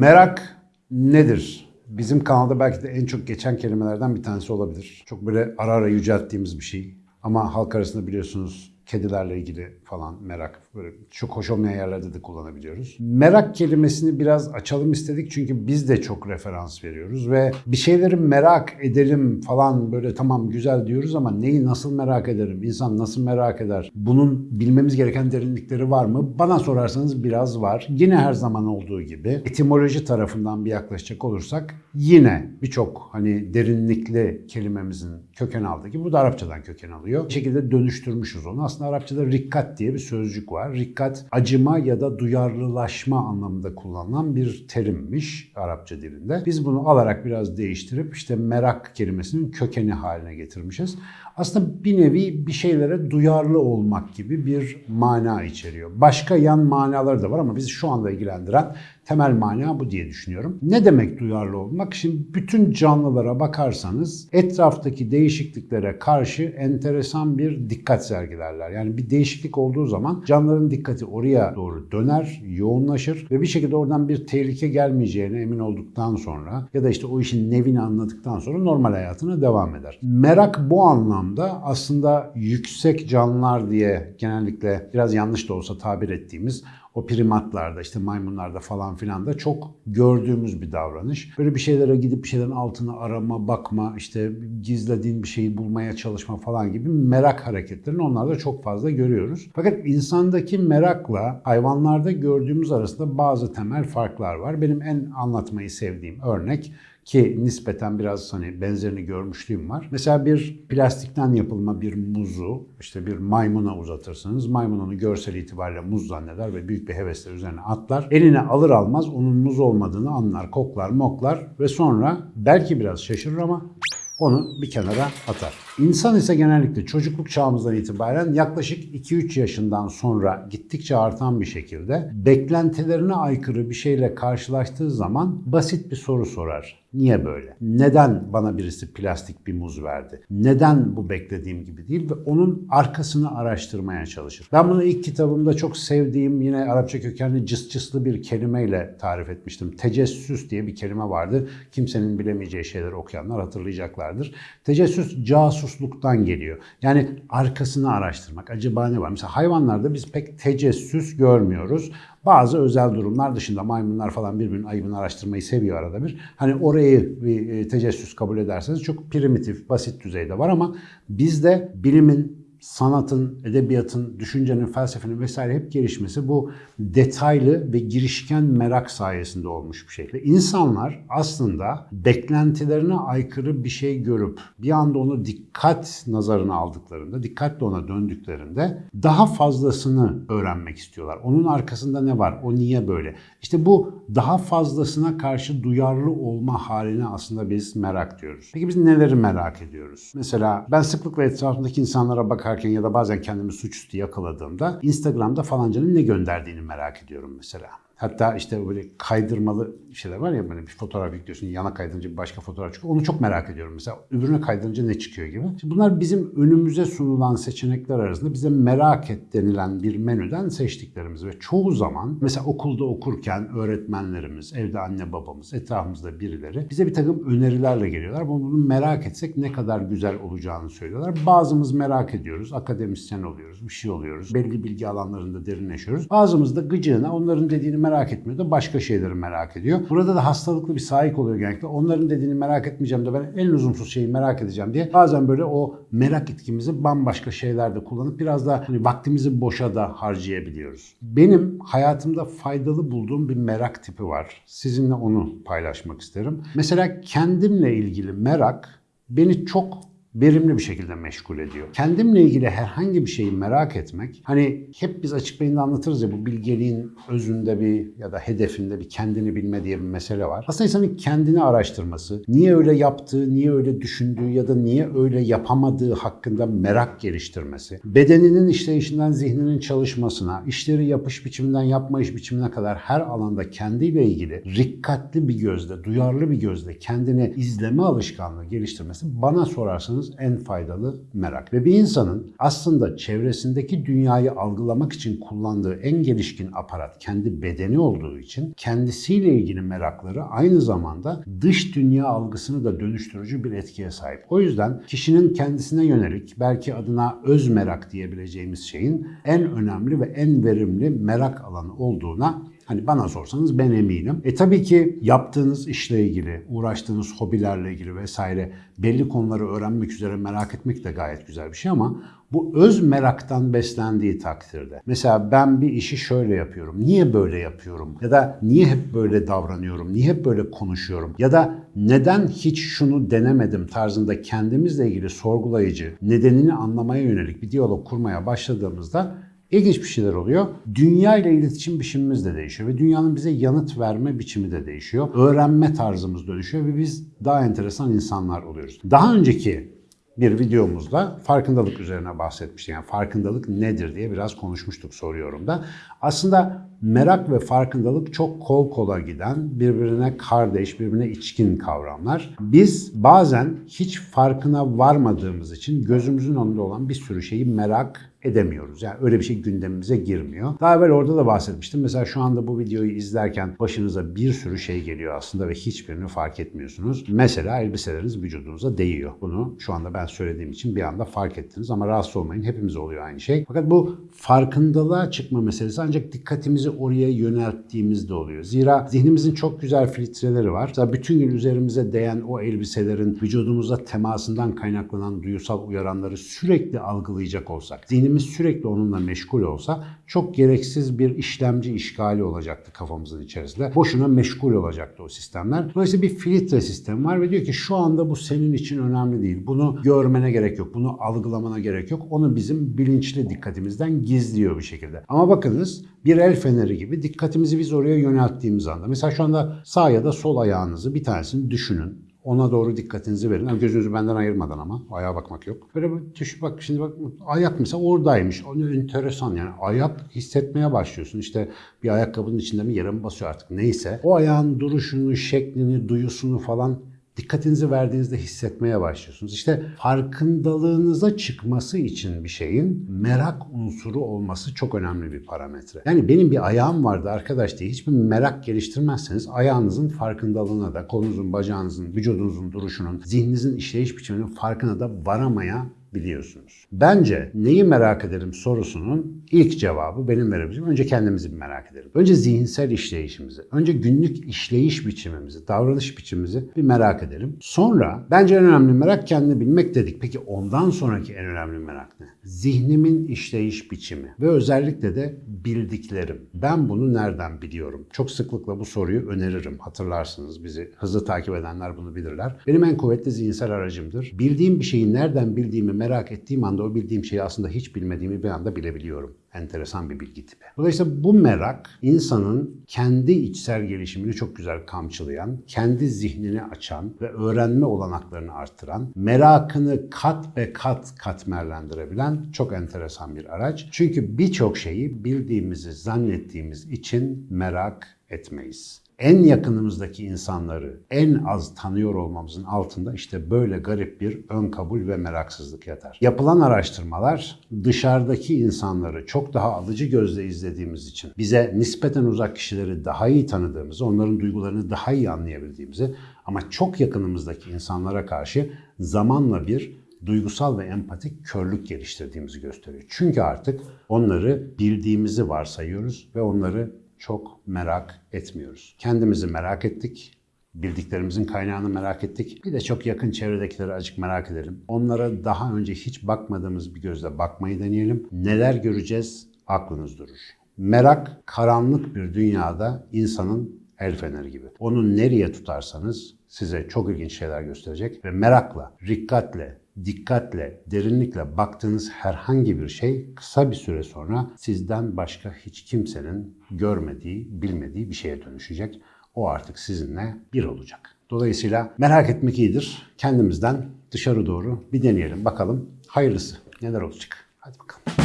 Merak nedir? Bizim kanalda belki de en çok geçen kelimelerden bir tanesi olabilir. Çok böyle ara ara yücelttiğimiz bir şey. Ama halk arasında biliyorsunuz kedilerle ilgili falan merak böyle çok hoş olmayan yerlerde de kullanabiliyoruz. Merak kelimesini biraz açalım istedik çünkü biz de çok referans veriyoruz ve bir şeyleri merak edelim falan böyle tamam güzel diyoruz ama neyi nasıl merak ederim? İnsan nasıl merak eder? Bunun bilmemiz gereken derinlikleri var mı? Bana sorarsanız biraz var. Yine her zaman olduğu gibi etimoloji tarafından bir yaklaşacak olursak yine birçok hani derinlikli kelimemizin köken aldığı gibi bu da Arapçadan köken alıyor. Bir şekilde dönüştürmüşüz onu. Aslında Arapçada rikkat diye bir sözcük var. Rikkat acıma ya da duyarlılaşma anlamında kullanılan bir terimmiş Arapça dilinde. Biz bunu alarak biraz değiştirip işte merak kelimesinin kökeni haline getirmişiz. Aslında bir nevi bir şeylere duyarlı olmak gibi bir mana içeriyor. Başka yan manaları da var ama bizi şu anda ilgilendiren temel mana bu diye düşünüyorum. Ne demek duyarlı olmak? Şimdi bütün canlılara bakarsanız etraftaki değişikliklere karşı enteresan bir dikkat sergilerler. Yani bir değişiklik olduğu zaman canlıların dikkati oraya doğru döner, yoğunlaşır ve bir şekilde oradan bir tehlike gelmeyeceğine emin olduktan sonra ya da işte o işin nevini anladıktan sonra normal hayatına devam eder. Merak bu anlamda aslında yüksek canlılar diye genellikle biraz yanlış da olsa tabir ettiğimiz o primatlarda işte maymunlarda falan filan da çok gördüğümüz bir davranış. Böyle bir şeylere gidip bir şeylerin altına arama, bakma, işte gizlediğin bir şeyi bulmaya çalışma falan gibi merak hareketlerini onlarda çok fazla görüyoruz. Fakat insandaki merakla hayvanlarda gördüğümüz arasında bazı temel farklar var. Benim en anlatmayı sevdiğim örnek ki nispeten biraz hani benzerini görmüşlüğüm var. Mesela bir plastikten yapılma bir muzu işte bir maymuna uzatırsınız. Maymun onu görsel itibariyle muz zanneder ve büyük bir hevesle üzerine atlar. Eline alır almaz onun muz olmadığını anlar, koklar, moklar ve sonra belki biraz şaşırır ama onu bir kenara atar. İnsan ise genellikle çocukluk çağımızdan itibaren yaklaşık 2-3 yaşından sonra gittikçe artan bir şekilde beklentilerine aykırı bir şeyle karşılaştığı zaman basit bir soru sorar. Niye böyle? Neden bana birisi plastik bir muz verdi? Neden bu beklediğim gibi değil? Ve onun arkasını araştırmaya çalışır. Ben bunu ilk kitabımda çok sevdiğim yine Arapça kökenli cıs cıslı bir kelimeyle tarif etmiştim. Tecessüs diye bir kelime vardı. Kimsenin bilemeyeceği şeyleri okuyanlar hatırlayacaklardır. Tecessüs casusluktan geliyor. Yani arkasını araştırmak. Acaba ne var? Mesela hayvanlarda biz pek tecessüs görmüyoruz. Bazı özel durumlar dışında maymunlar falan birbirinin ayıbını araştırmayı seviyor arada bir. Hani orayı bir e, tecessüs kabul ederseniz çok primitif, basit düzeyde var ama bizde bilimin sanatın, edebiyatın, düşüncenin, felsefenin vesaire hep gelişmesi bu detaylı ve girişken merak sayesinde olmuş bir. Ve insanlar aslında beklentilerine aykırı bir şey görüp bir anda onu dikkat nazarına aldıklarında, dikkatle ona döndüklerinde daha fazlasını öğrenmek istiyorlar. Onun arkasında ne var? O niye böyle? İşte bu daha fazlasına karşı duyarlı olma haline aslında biz merak diyoruz. Peki biz neleri merak ediyoruz? Mesela ben sıklıkla etrafımdaki insanlara bakarken ya da bazen kendimi suçüstü yakaladığımda Instagram'da falancanın ne gönderdiğini merak ediyorum mesela. Hatta işte böyle kaydırmalı şeyler var ya böyle bir fotoğraf yüklüyorsun yana kaydırınca başka fotoğraf çıkıyor. Onu çok merak ediyorum mesela. Öbürüne kaydırınca ne çıkıyor gibi. Şimdi bunlar bizim önümüze sunulan seçenekler arasında bize merak et denilen bir menüden seçtiklerimiz ve çoğu zaman mesela okulda okurken öğretmenlerimiz, evde anne babamız, etrafımızda birileri bize bir takım önerilerle geliyorlar. Bunu merak etsek ne kadar güzel olacağını söylüyorlar. Bazımız merak ediyoruz, akademisyen oluyoruz, bir şey oluyoruz. Belli bilgi alanlarında derinleşiyoruz. Bazımız da gıcığına onların dediğini merak etmiyor da başka şeyleri merak ediyor. Burada da hastalıklı bir sahip oluyor genellikle. Onların dediğini merak etmeyeceğim de ben en lüzumsuz şeyi merak edeceğim diye. Bazen böyle o merak etkimizi bambaşka şeylerde kullanıp biraz da hani vaktimizi boşa da harcayabiliyoruz. Benim hayatımda faydalı bulduğum bir merak tipi var. Sizinle onu paylaşmak isterim. Mesela kendimle ilgili merak beni çok verimli bir şekilde meşgul ediyor. Kendimle ilgili herhangi bir şeyi merak etmek, hani hep biz açık beyinde anlatırız ya bu bilgeliğin özünde bir ya da hedefinde bir kendini bilme diye bir mesele var. Aslında insanın kendini araştırması, niye öyle yaptığı, niye öyle düşündüğü ya da niye öyle yapamadığı hakkında merak geliştirmesi, bedeninin işleyişinden zihninin çalışmasına, işleri yapış biçiminden yapmayış biçimine kadar her alanda kendiyle ilgili rikkatli bir gözle, duyarlı bir gözle kendini izleme alışkanlığı geliştirmesi bana sorarsanız en faydalı merak. Ve bir insanın aslında çevresindeki dünyayı algılamak için kullandığı en gelişkin aparat kendi bedeni olduğu için kendisiyle ilgili merakları aynı zamanda dış dünya algısını da dönüştürücü bir etkiye sahip. O yüzden kişinin kendisine yönelik belki adına öz merak diyebileceğimiz şeyin en önemli ve en verimli merak alanı olduğuna Hani bana sorsanız ben eminim. E tabii ki yaptığınız işle ilgili, uğraştığınız hobilerle ilgili vesaire belli konuları öğrenmek üzere merak etmek de gayet güzel bir şey ama bu öz meraktan beslendiği takdirde. Mesela ben bir işi şöyle yapıyorum. Niye böyle yapıyorum? Ya da niye hep böyle davranıyorum? Niye hep böyle konuşuyorum? Ya da neden hiç şunu denemedim tarzında kendimizle ilgili sorgulayıcı, nedenini anlamaya yönelik bir diyalog kurmaya başladığımızda İlginç bir şeyler oluyor. Dünya ile iletişim biçimimiz de değişiyor ve dünyanın bize yanıt verme biçimi de değişiyor. Öğrenme tarzımız dönüşüyor ve biz daha enteresan insanlar oluyoruz. Daha önceki bir videomuzda farkındalık üzerine bahsetmiştik. Yani farkındalık nedir diye biraz konuşmuştuk soruyorum da. Aslında merak ve farkındalık çok kol kola giden, birbirine kardeş, birbirine içkin kavramlar. Biz bazen hiç farkına varmadığımız için gözümüzün önünde olan bir sürü şeyi merak edemiyoruz. Yani öyle bir şey gündemimize girmiyor. Daha evvel orada da bahsetmiştim. Mesela şu anda bu videoyu izlerken başınıza bir sürü şey geliyor aslında ve hiçbirini fark etmiyorsunuz. Mesela elbiseleriniz vücudunuza değiyor. Bunu şu anda ben söylediğim için bir anda fark ettiniz ama rahatsız olmayın. Hepimiz oluyor aynı şey. Fakat bu farkındalığa çıkma meselesi ancak dikkatimizi oraya yönelttiğimizde oluyor. Zira zihnimizin çok güzel filtreleri var. Mesela bütün gün üzerimize değen o elbiselerin vücudumuza temasından kaynaklanan duyusal uyaranları sürekli algılayacak olsak, zihnimiz sürekli onunla meşgul olsa çok gereksiz bir işlemci işgali olacaktı kafamızın içerisinde. Boşuna meşgul olacaktı o sistemler. Dolayısıyla bir filtre sistemi var ve diyor ki şu anda bu senin için önemli değil. Bunu görmene gerek yok. Bunu algılamana gerek yok. Onu bizim bilinçli dikkatimizden gizliyor bir şekilde. Ama bakınız bir el feneri gibi dikkatimizi biz oraya yönelttiğimiz anda. Mesela şu anda sağ ya da sol ayağınızı bir tanesini düşünün. Ona doğru dikkatinizi verin. Yani gözünüzü benden ayırmadan ama. Ayağa bakmak yok. Böyle bir düş bak şimdi bak ayak mesela oradaymış. O ne enteresan yani. Ayak hissetmeye başlıyorsun. İşte bir ayakkabının içinde mi yere mi basıyor artık neyse. O ayağın duruşunu, şeklini, duyusunu falan dikkatinizi verdiğinizde hissetmeye başlıyorsunuz. İşte farkındalığınıza çıkması için bir şeyin merak unsuru olması çok önemli bir parametre. Yani benim bir ayağım vardı arkadaş diye hiçbir merak geliştirmezseniz ayağınızın farkındalığına da kolunuzun, bacağınızın, vücudunuzun duruşunun, zihninizin işleyiş biçiminin farkına da varamaya biliyorsunuz. Bence neyi merak ederim sorusunun ilk cevabı benim verebileceğim. Önce kendimizi bir merak edelim. Önce zihinsel işleyişimizi, önce günlük işleyiş biçimimizi, davranış biçimimizi bir merak edelim. Sonra bence en önemli merak kendini bilmek dedik. Peki ondan sonraki en önemli merak ne? Zihnimin işleyiş biçimi ve özellikle de bildiklerim. Ben bunu nereden biliyorum? Çok sıklıkla bu soruyu öneririm. Hatırlarsınız bizi hızlı takip edenler bunu bilirler. Benim en kuvvetli zihinsel aracımdır. Bildiğim bir şeyi nereden bildiğimi merak ettiğim anda o bildiğim şeyi aslında hiç bilmediğimi bir anda bilebiliyorum. Enteresan bir bilgi tipi. Dolayısıyla bu merak insanın kendi içsel gelişimini çok güzel kamçılayan, kendi zihnini açan ve öğrenme olanaklarını arttıran, merakını kat be kat katmerlendirebilen çok enteresan bir araç. Çünkü birçok şeyi bildiğimizi zannettiğimiz için merak etmeyiz en yakınımızdaki insanları en az tanıyor olmamızın altında işte böyle garip bir ön kabul ve meraksızlık yatar. Yapılan araştırmalar dışarıdaki insanları çok daha alıcı gözle izlediğimiz için bize nispeten uzak kişileri daha iyi tanıdığımızı, onların duygularını daha iyi anlayabildiğimizi ama çok yakınımızdaki insanlara karşı zamanla bir duygusal ve empatik körlük geliştirdiğimizi gösteriyor. Çünkü artık onları bildiğimizi varsayıyoruz ve onları çok merak etmiyoruz. Kendimizi merak ettik, bildiklerimizin kaynağını merak ettik. Bir de çok yakın çevredekileri azıcık merak edelim. Onlara daha önce hiç bakmadığımız bir gözle bakmayı deneyelim. Neler göreceğiz aklınız durur. Merak karanlık bir dünyada insanın el feneri gibi. Onu nereye tutarsanız size çok ilginç şeyler gösterecek ve merakla, rikkatle, dikkatle, derinlikle baktığınız herhangi bir şey kısa bir süre sonra sizden başka hiç kimsenin görmediği, bilmediği bir şeye dönüşecek. O artık sizinle bir olacak. Dolayısıyla merak etmek iyidir. Kendimizden dışarı doğru bir deneyelim. Bakalım hayırlısı neler olacak. Hadi bakalım.